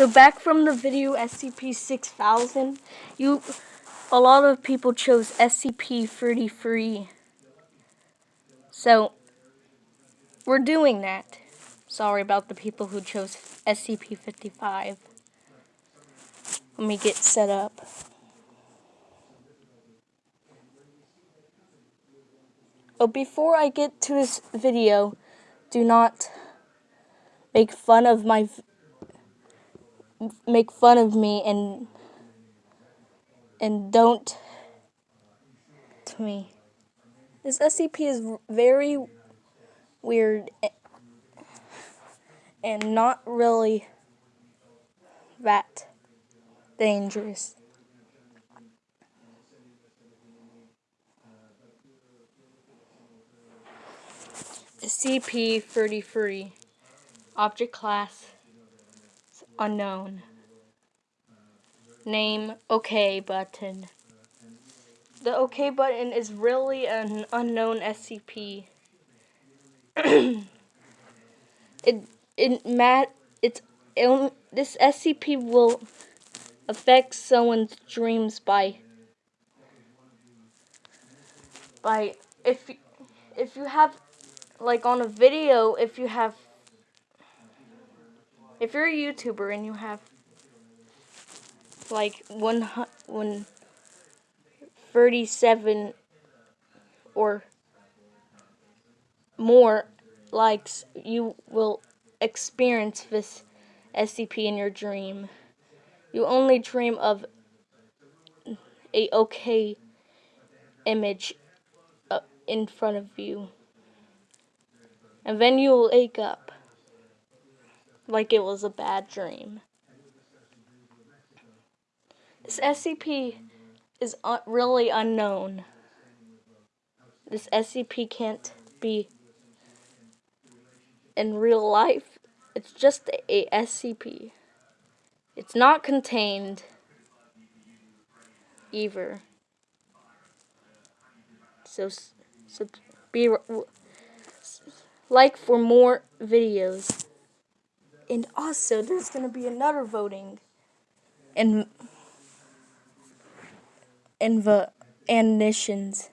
So back from the video SCP-6000, you, a lot of people chose SCP-33. So, we're doing that. Sorry about the people who chose SCP-55. Let me get set up. But before I get to this video, do not make fun of my make fun of me and and don't to me. This SCP is very weird and not really that dangerous. SCP-33 Object Class Unknown Name OK button The OK button is really an unknown SCP. it it mat it's it, this SCP will affect someone's dreams by by if if you have like on a video if you have if you're a YouTuber and you have like one one thirty seven or more likes, you will experience this SCP in your dream. You only dream of a okay image uh, in front of you. And then you'll wake up like it was a bad dream. This SCP is un really unknown. This SCP can't be in real life. It's just a SCP. It's not contained either. So, so be like for more videos. And also, there's going to be another voting. And in the ammunitions.